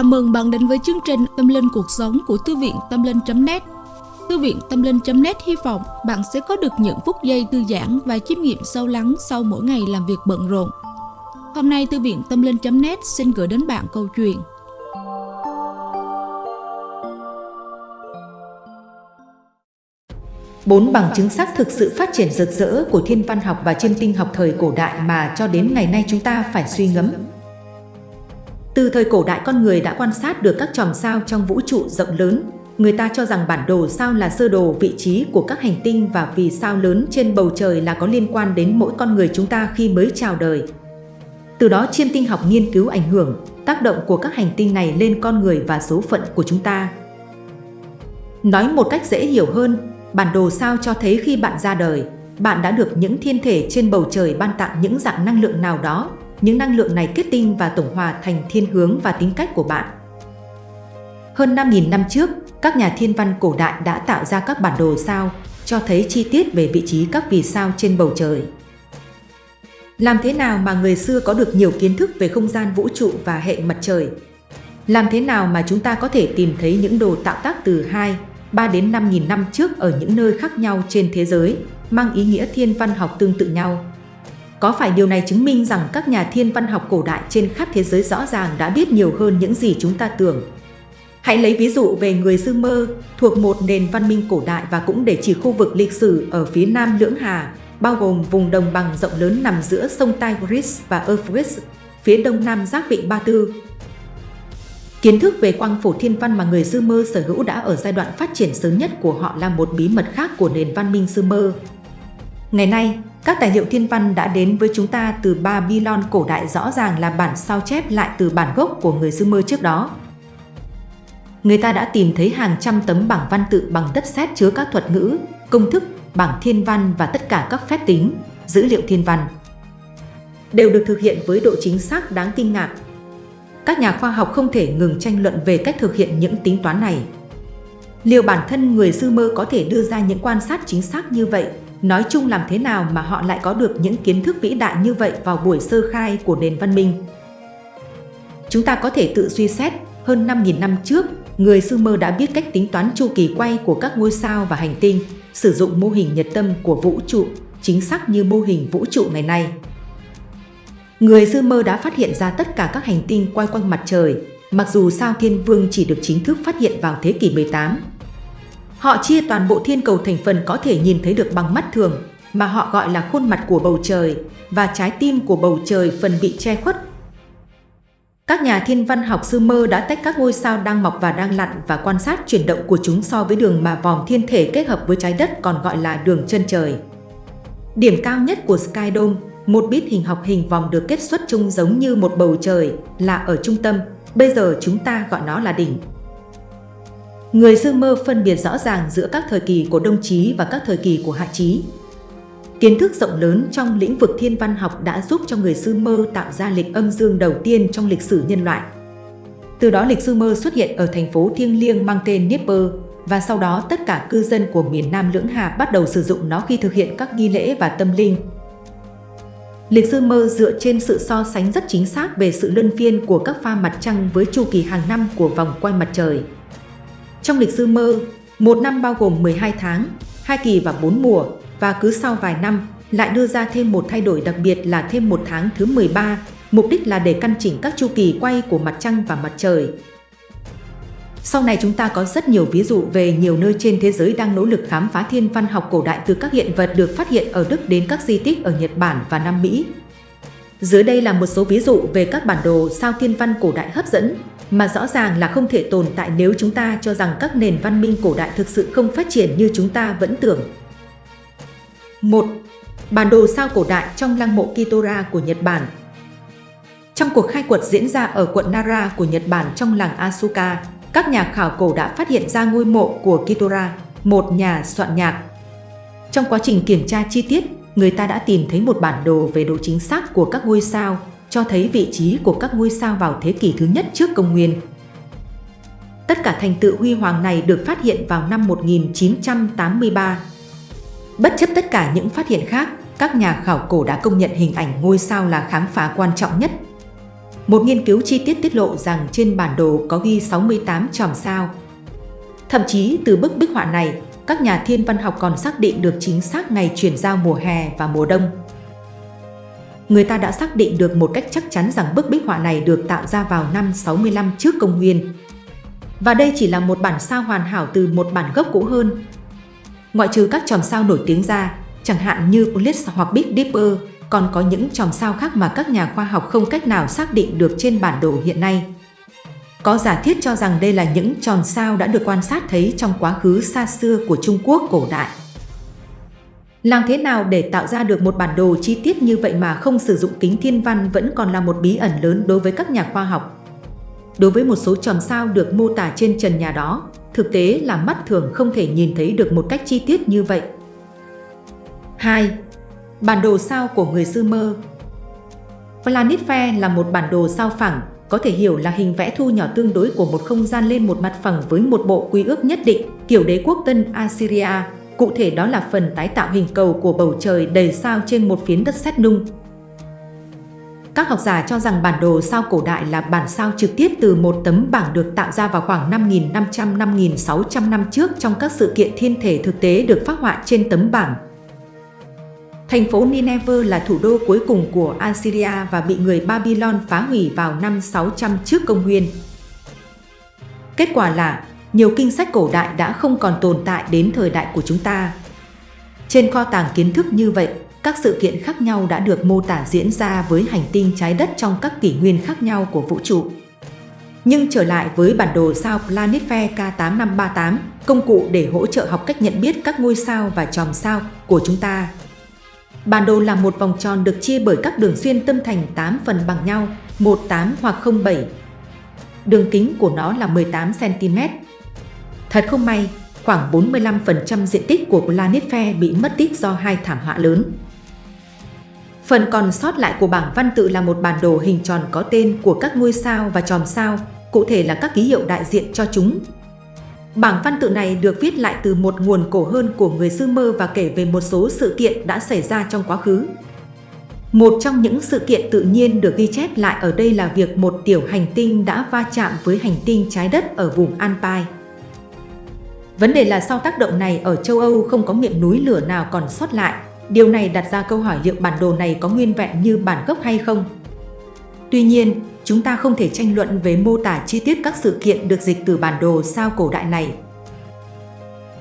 Chào mừng bạn đến với chương trình Tâm Linh Cuộc Sống của Thư viện Tâm Linh.net Thư viện Tâm Linh.net hy vọng bạn sẽ có được những phút giây thư giãn và chiêm nghiệm sâu lắng sau mỗi ngày làm việc bận rộn. Hôm nay, Thư viện Tâm Linh.net xin gửi đến bạn câu chuyện Bốn bằng chứng xác thực sự phát triển rực rỡ của thiên văn học và chiêm tinh học thời cổ đại mà cho đến ngày nay chúng ta phải suy ngẫm. Từ thời cổ đại con người đã quan sát được các chòm sao trong vũ trụ rộng lớn. Người ta cho rằng bản đồ sao là sơ đồ vị trí của các hành tinh và vì sao lớn trên bầu trời là có liên quan đến mỗi con người chúng ta khi mới chào đời. Từ đó chiêm tinh học nghiên cứu ảnh hưởng, tác động của các hành tinh này lên con người và số phận của chúng ta. Nói một cách dễ hiểu hơn, bản đồ sao cho thấy khi bạn ra đời, bạn đã được những thiên thể trên bầu trời ban tặng những dạng năng lượng nào đó những năng lượng này kết tinh và tổng hòa thành thiên hướng và tính cách của bạn. Hơn 5.000 năm trước, các nhà thiên văn cổ đại đã tạo ra các bản đồ sao, cho thấy chi tiết về vị trí các vì sao trên bầu trời. Làm thế nào mà người xưa có được nhiều kiến thức về không gian vũ trụ và hệ mặt trời? Làm thế nào mà chúng ta có thể tìm thấy những đồ tạo tác từ 2, 3 đến 5.000 năm trước ở những nơi khác nhau trên thế giới, mang ý nghĩa thiên văn học tương tự nhau? Có phải điều này chứng minh rằng các nhà thiên văn học cổ đại trên khắp thế giới rõ ràng đã biết nhiều hơn những gì chúng ta tưởng? Hãy lấy ví dụ về người Sumer thuộc một nền văn minh cổ đại và cũng để chỉ khu vực lịch sử ở phía nam Lưỡng Hà, bao gồm vùng đồng bằng rộng lớn nằm giữa sông Tigris và Euphrates, phía đông nam giác vịnh Ba Tư. Kiến thức về quang phổ thiên văn mà người Sumer sở hữu đã ở giai đoạn phát triển sớm nhất của họ là một bí mật khác của nền văn minh Sumer. Ngày nay, các tài liệu thiên văn đã đến với chúng ta từ Babylon cổ đại rõ ràng là bản sao chép lại từ bản gốc của người Sumer trước đó. Người ta đã tìm thấy hàng trăm tấm bảng văn tự bằng đất sét chứa các thuật ngữ, công thức, bảng thiên văn và tất cả các phép tính, dữ liệu thiên văn. Đều được thực hiện với độ chính xác đáng kinh ngạc. Các nhà khoa học không thể ngừng tranh luận về cách thực hiện những tính toán này. Liệu bản thân người Sumer có thể đưa ra những quan sát chính xác như vậy Nói chung làm thế nào mà họ lại có được những kiến thức vĩ đại như vậy vào buổi sơ khai của nền văn minh? Chúng ta có thể tự suy xét, hơn 5.000 năm trước, người Sumer đã biết cách tính toán chu kỳ quay của các ngôi sao và hành tinh, sử dụng mô hình nhật tâm của vũ trụ, chính xác như mô hình vũ trụ ngày nay. Người Sumer đã phát hiện ra tất cả các hành tinh quay quanh mặt trời, mặc dù sao thiên vương chỉ được chính thức phát hiện vào thế kỷ 18, Họ chia toàn bộ thiên cầu thành phần có thể nhìn thấy được bằng mắt thường, mà họ gọi là khuôn mặt của bầu trời, và trái tim của bầu trời phần bị che khuất. Các nhà thiên văn học sư mơ đã tách các ngôi sao đang mọc và đang lặn và quan sát chuyển động của chúng so với đường mà vòng thiên thể kết hợp với trái đất còn gọi là đường chân trời. Điểm cao nhất của Sky Dome, một bít hình học hình vòng được kết xuất trông giống như một bầu trời, là ở trung tâm, bây giờ chúng ta gọi nó là đỉnh. Người Dương Mơ phân biệt rõ ràng giữa các thời kỳ của Đông Chí và các thời kỳ của Hạ Chí. Kiến thức rộng lớn trong lĩnh vực thiên văn học đã giúp cho người Sư Mơ tạo ra lịch âm dương đầu tiên trong lịch sử nhân loại. Từ đó lịch Sư Mơ xuất hiện ở thành phố thiêng liêng mang tên Dnieper, và sau đó tất cả cư dân của miền Nam Lưỡng Hà bắt đầu sử dụng nó khi thực hiện các nghi lễ và tâm linh. Lịch sư mơ dựa trên sự so sánh rất chính xác về sự luân phiên của các pha mặt trăng với chu kỳ hàng năm của vòng quay mặt trời. Trong lịch sư mơ, một năm bao gồm 12 tháng, hai kỳ và 4 mùa và cứ sau vài năm lại đưa ra thêm một thay đổi đặc biệt là thêm một tháng thứ 13, mục đích là để căn chỉnh các chu kỳ quay của mặt trăng và mặt trời. Sau này chúng ta có rất nhiều ví dụ về nhiều nơi trên thế giới đang nỗ lực khám phá thiên văn học cổ đại từ các hiện vật được phát hiện ở Đức đến các di tích ở Nhật Bản và Nam Mỹ. Dưới đây là một số ví dụ về các bản đồ sao thiên văn cổ đại hấp dẫn mà rõ ràng là không thể tồn tại nếu chúng ta cho rằng các nền văn minh cổ đại thực sự không phát triển như chúng ta vẫn tưởng. 1. Bản đồ sao cổ đại trong lăng mộ Kitora của Nhật Bản Trong cuộc khai quật diễn ra ở quận Nara của Nhật Bản trong làng Asuka, các nhà khảo cổ đã phát hiện ra ngôi mộ của Kitora, một nhà soạn nhạc. Trong quá trình kiểm tra chi tiết, người ta đã tìm thấy một bản đồ về độ chính xác của các ngôi sao cho thấy vị trí của các ngôi sao vào thế kỷ thứ nhất trước công nguyên. Tất cả thành tựu huy hoàng này được phát hiện vào năm 1983. Bất chấp tất cả những phát hiện khác, các nhà khảo cổ đã công nhận hình ảnh ngôi sao là khám phá quan trọng nhất. Một nghiên cứu chi tiết tiết lộ rằng trên bản đồ có ghi 68 chòm sao. Thậm chí từ bức bích họa này, các nhà thiên văn học còn xác định được chính xác ngày chuyển giao mùa hè và mùa đông. Người ta đã xác định được một cách chắc chắn rằng bức bích họa này được tạo ra vào năm 65 trước công nguyên. Và đây chỉ là một bản sao hoàn hảo từ một bản gốc cũ hơn. Ngoại trừ các chòm sao nổi tiếng ra, chẳng hạn như Ulysses hoặc Big Dipper, còn có những chòm sao khác mà các nhà khoa học không cách nào xác định được trên bản đồ hiện nay. Có giả thiết cho rằng đây là những tròn sao đã được quan sát thấy trong quá khứ xa xưa của Trung Quốc cổ đại. Làm thế nào để tạo ra được một bản đồ chi tiết như vậy mà không sử dụng kính thiên văn vẫn còn là một bí ẩn lớn đối với các nhà khoa học. Đối với một số chòm sao được mô tả trên trần nhà đó, thực tế là mắt thường không thể nhìn thấy được một cách chi tiết như vậy. 2. Bản đồ sao của người Sumer mơ. Fair là một bản đồ sao phẳng, có thể hiểu là hình vẽ thu nhỏ tương đối của một không gian lên một mặt phẳng với một bộ quy ước nhất định, kiểu đế quốc Tân Assyria. Cụ thể đó là phần tái tạo hình cầu của bầu trời đầy sao trên một phiến đất sét nung. Các học giả cho rằng bản đồ sao cổ đại là bản sao trực tiếp từ một tấm bảng được tạo ra vào khoảng 5.500-5.600 năm trước trong các sự kiện thiên thể thực tế được phát họa trên tấm bảng. Thành phố Nineveh là thủ đô cuối cùng của Assyria và bị người Babylon phá hủy vào năm 600 trước công nguyên. Kết quả là, nhiều kinh sách cổ đại đã không còn tồn tại đến thời đại của chúng ta. Trên kho tàng kiến thức như vậy, các sự kiện khác nhau đã được mô tả diễn ra với hành tinh trái đất trong các kỷ nguyên khác nhau của vũ trụ. Nhưng trở lại với bản đồ sao Planetfair K8538, công cụ để hỗ trợ học cách nhận biết các ngôi sao và chòm sao của chúng ta Bản đồ là một vòng tròn được chia bởi các đường xuyên tâm thành 8 phần bằng nhau, 18 hoặc 07. Đường kính của nó là 18cm. Thật không may, khoảng 45% diện tích của Planet Fair bị mất tích do hai thảm họa lớn. Phần còn sót lại của bảng văn tự là một bản đồ hình tròn có tên của các ngôi sao và chòm sao, cụ thể là các ký hiệu đại diện cho chúng, Bảng văn tự này được viết lại từ một nguồn cổ hơn của người Sumer và kể về một số sự kiện đã xảy ra trong quá khứ. Một trong những sự kiện tự nhiên được ghi chép lại ở đây là việc một tiểu hành tinh đã va chạm với hành tinh trái đất ở vùng Alpine. Vấn đề là sau tác động này ở châu Âu không có miệng núi lửa nào còn sót lại. Điều này đặt ra câu hỏi liệu bản đồ này có nguyên vẹn như bản gốc hay không? Tuy nhiên, chúng ta không thể tranh luận về mô tả chi tiết các sự kiện được dịch từ bản đồ sao cổ đại này.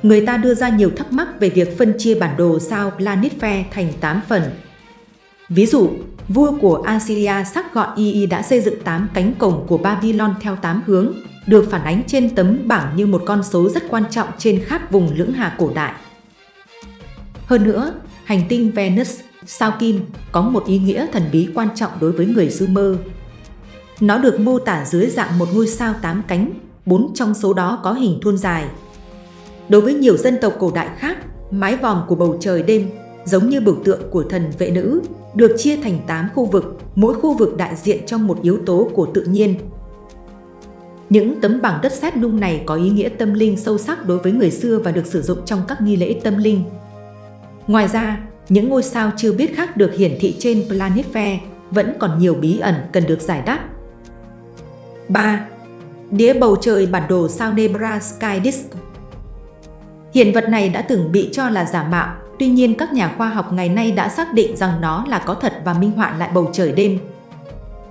Người ta đưa ra nhiều thắc mắc về việc phân chia bản đồ sao Planetfair thành 8 phần. Ví dụ, vua của Assyria sắc gọi Y đã xây dựng 8 cánh cổng của Babylon theo 8 hướng, được phản ánh trên tấm bảng như một con số rất quan trọng trên khắp vùng lưỡng hà cổ đại. Hơn nữa, hành tinh Venus, sao kim, có một ý nghĩa thần bí quan trọng đối với người Sumer. Nó được mô tả dưới dạng một ngôi sao tám cánh, bốn trong số đó có hình thuôn dài. Đối với nhiều dân tộc cổ đại khác, mái vòm của bầu trời đêm, giống như biểu tượng của thần vệ nữ, được chia thành 8 khu vực, mỗi khu vực đại diện cho một yếu tố của tự nhiên. Những tấm bảng đất sét nung này có ý nghĩa tâm linh sâu sắc đối với người xưa và được sử dụng trong các nghi lễ tâm linh. Ngoài ra, những ngôi sao chưa biết khác được hiển thị trên Planet Fair vẫn còn nhiều bí ẩn cần được giải đáp. 3. Đĩa bầu trời bản đồ sao Nebra Sky Disk Hiện vật này đã từng bị cho là giả mạo, tuy nhiên các nhà khoa học ngày nay đã xác định rằng nó là có thật và minh họa lại bầu trời đêm.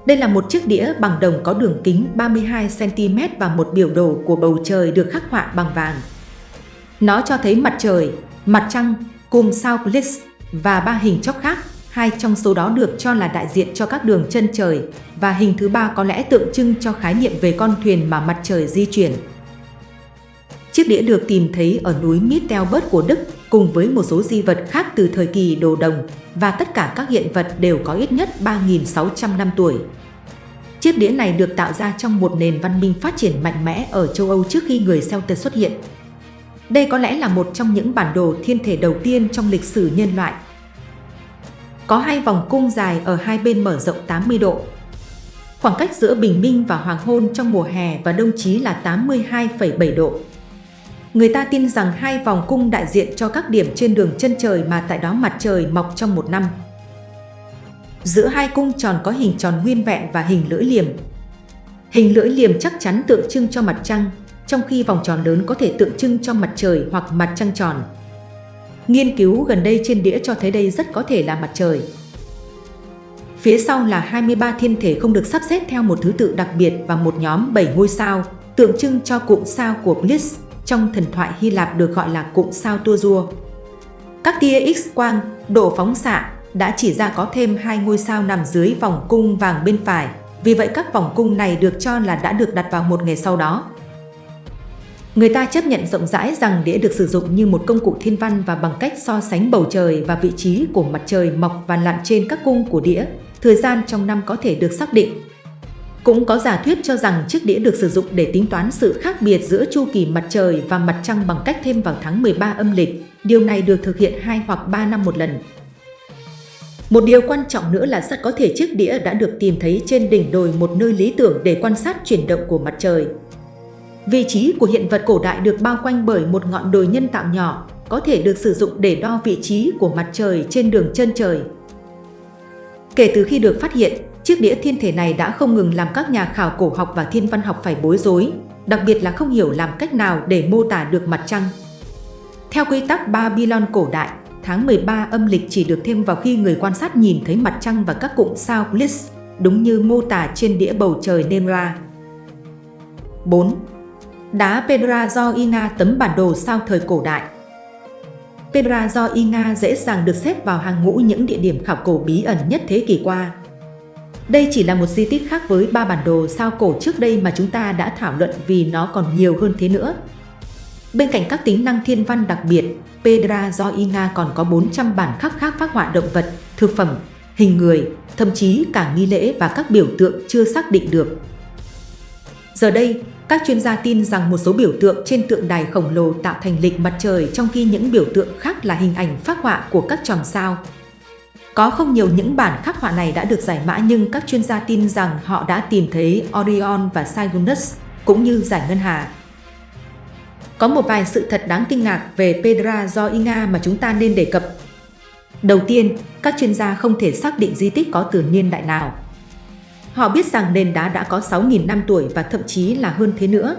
Đây là một chiếc đĩa bằng đồng có đường kính 32cm và một biểu đồ của bầu trời được khắc họa bằng vàng. Nó cho thấy mặt trời, mặt trăng, cùng sao Bliss và ba hình chóp khác hai trong số đó được cho là đại diện cho các đường chân trời và hình thứ ba có lẽ tượng trưng cho khái niệm về con thuyền mà mặt trời di chuyển. Chiếc đĩa được tìm thấy ở núi Mittelberg của Đức cùng với một số di vật khác từ thời kỳ đồ đồng và tất cả các hiện vật đều có ít nhất 3.600 năm tuổi. Chiếc đĩa này được tạo ra trong một nền văn minh phát triển mạnh mẽ ở châu Âu trước khi người Celtic xuất hiện. Đây có lẽ là một trong những bản đồ thiên thể đầu tiên trong lịch sử nhân loại có hai vòng cung dài ở hai bên mở rộng 80 độ. Khoảng cách giữa bình minh và hoàng hôn trong mùa hè và đông chí là 82,7 độ. Người ta tin rằng hai vòng cung đại diện cho các điểm trên đường chân trời mà tại đó mặt trời mọc trong một năm. Giữa hai cung tròn có hình tròn nguyên vẹn và hình lưỡi liềm. Hình lưỡi liềm chắc chắn tượng trưng cho mặt trăng, trong khi vòng tròn lớn có thể tượng trưng cho mặt trời hoặc mặt trăng tròn. Nghiên cứu gần đây trên đĩa cho thấy đây rất có thể là mặt trời. Phía sau là 23 thiên thể không được sắp xếp theo một thứ tự đặc biệt và một nhóm 7 ngôi sao, tượng trưng cho cụm sao của Bliss trong thần thoại Hy Lạp được gọi là cụm sao tua rua. Các tia X-quang, độ phóng xạ đã chỉ ra có thêm hai ngôi sao nằm dưới vòng cung vàng bên phải, vì vậy các vòng cung này được cho là đã được đặt vào một ngày sau đó. Người ta chấp nhận rộng rãi rằng đĩa được sử dụng như một công cụ thiên văn và bằng cách so sánh bầu trời và vị trí của mặt trời mọc và lặn trên các cung của đĩa, thời gian trong năm có thể được xác định. Cũng có giả thuyết cho rằng chiếc đĩa được sử dụng để tính toán sự khác biệt giữa chu kỳ mặt trời và mặt trăng bằng cách thêm vào tháng 13 âm lịch. Điều này được thực hiện 2 hoặc 3 năm một lần. Một điều quan trọng nữa là rất có thể chiếc đĩa đã được tìm thấy trên đỉnh đồi một nơi lý tưởng để quan sát chuyển động của mặt trời. Vị trí của hiện vật cổ đại được bao quanh bởi một ngọn đồi nhân tạo nhỏ, có thể được sử dụng để đo vị trí của mặt trời trên đường chân trời. Kể từ khi được phát hiện, chiếc đĩa thiên thể này đã không ngừng làm các nhà khảo cổ học và thiên văn học phải bối rối, đặc biệt là không hiểu làm cách nào để mô tả được mặt trăng. Theo quy tắc Babylon cổ đại, tháng 13 âm lịch chỉ được thêm vào khi người quan sát nhìn thấy mặt trăng và các cụm sao Bliss, đúng như mô tả trên đĩa bầu trời Nemra. 4. Đá Pedra do Ina tấm bản đồ sao thời cổ đại Petra do Inga dễ dàng được xếp vào hàng ngũ những địa điểm khảo cổ bí ẩn nhất thế kỷ qua. Đây chỉ là một di tích khác với ba bản đồ sao cổ trước đây mà chúng ta đã thảo luận vì nó còn nhiều hơn thế nữa. Bên cạnh các tính năng thiên văn đặc biệt, Pedra do Inga còn có 400 bản khắc khác phát họa động vật, thực phẩm, hình người, thậm chí cả nghi lễ và các biểu tượng chưa xác định được. Giờ đây, các chuyên gia tin rằng một số biểu tượng trên tượng đài khổng lồ tạo thành lịch mặt trời trong khi những biểu tượng khác là hình ảnh phác họa của các chòm sao. Có không nhiều những bản khắc họa này đã được giải mã nhưng các chuyên gia tin rằng họ đã tìm thấy Orion và Cygnus, cũng như giải ngân hà. Có một vài sự thật đáng kinh ngạc về Pedra do Inga mà chúng ta nên đề cập. Đầu tiên, các chuyên gia không thể xác định di tích có từ niên đại nào. Họ biết rằng nền đá đã có 6.000 năm tuổi và thậm chí là hơn thế nữa.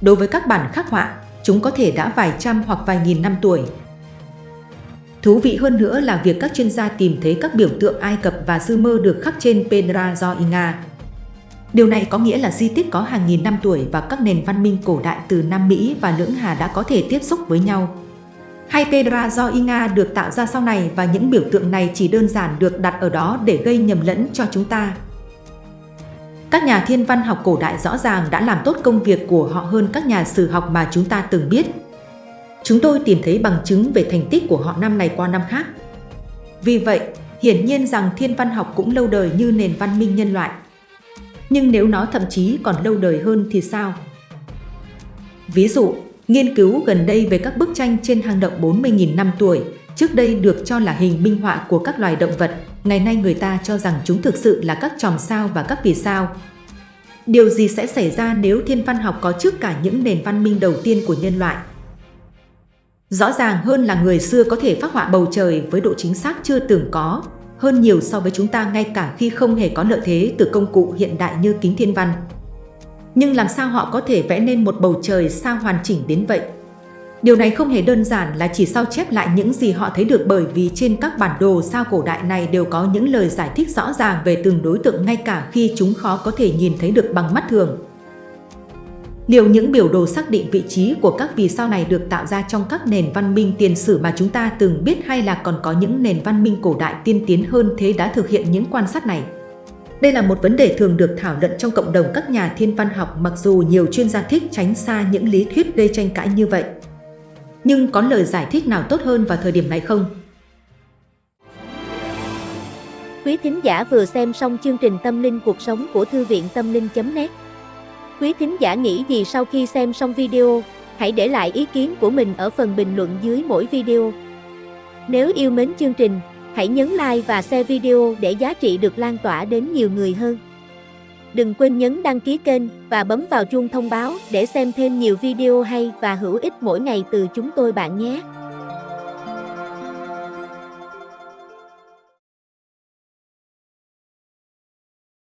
Đối với các bản khắc họa, chúng có thể đã vài trăm hoặc vài nghìn năm tuổi. Thú vị hơn nữa là việc các chuyên gia tìm thấy các biểu tượng Ai Cập và Sumer được khắc trên Pedra do Inga. Điều này có nghĩa là di tích có hàng nghìn năm tuổi và các nền văn minh cổ đại từ Nam Mỹ và Lưỡng Hà đã có thể tiếp xúc với nhau. Hay Pedra do Inga được tạo ra sau này và những biểu tượng này chỉ đơn giản được đặt ở đó để gây nhầm lẫn cho chúng ta. Các nhà thiên văn học cổ đại rõ ràng đã làm tốt công việc của họ hơn các nhà sử học mà chúng ta từng biết. Chúng tôi tìm thấy bằng chứng về thành tích của họ năm này qua năm khác. Vì vậy, hiển nhiên rằng thiên văn học cũng lâu đời như nền văn minh nhân loại. Nhưng nếu nó thậm chí còn lâu đời hơn thì sao? Ví dụ, nghiên cứu gần đây về các bức tranh trên hang động 40.000 năm tuổi, trước đây được cho là hình minh họa của các loài động vật, ngày nay người ta cho rằng chúng thực sự là các chòm sao và các vì sao. Điều gì sẽ xảy ra nếu thiên văn học có trước cả những nền văn minh đầu tiên của nhân loại? Rõ ràng hơn là người xưa có thể phát họa bầu trời với độ chính xác chưa từng có, hơn nhiều so với chúng ta ngay cả khi không hề có lợi thế từ công cụ hiện đại như kính thiên văn. Nhưng làm sao họ có thể vẽ nên một bầu trời sao hoàn chỉnh đến vậy? Điều này không hề đơn giản là chỉ sao chép lại những gì họ thấy được bởi vì trên các bản đồ sao cổ đại này đều có những lời giải thích rõ ràng về từng đối tượng ngay cả khi chúng khó có thể nhìn thấy được bằng mắt thường. Liệu những biểu đồ xác định vị trí của các vì sao này được tạo ra trong các nền văn minh tiền sử mà chúng ta từng biết hay là còn có những nền văn minh cổ đại tiên tiến hơn thế đã thực hiện những quan sát này? Đây là một vấn đề thường được thảo luận trong cộng đồng các nhà thiên văn học mặc dù nhiều chuyên gia thích tránh xa những lý thuyết gây tranh cãi như vậy. Nhưng có lời giải thích nào tốt hơn vào thời điểm này không? Quý thính giả vừa xem xong chương trình Tâm linh cuộc sống của Thư viện Tâm linh.net Quý thính giả nghĩ gì sau khi xem xong video? Hãy để lại ý kiến của mình ở phần bình luận dưới mỗi video. Nếu yêu mến chương trình, hãy nhấn like và share video để giá trị được lan tỏa đến nhiều người hơn. Đừng quên nhấn đăng ký kênh và bấm vào chuông thông báo để xem thêm nhiều video hay và hữu ích mỗi ngày từ chúng tôi bạn nhé.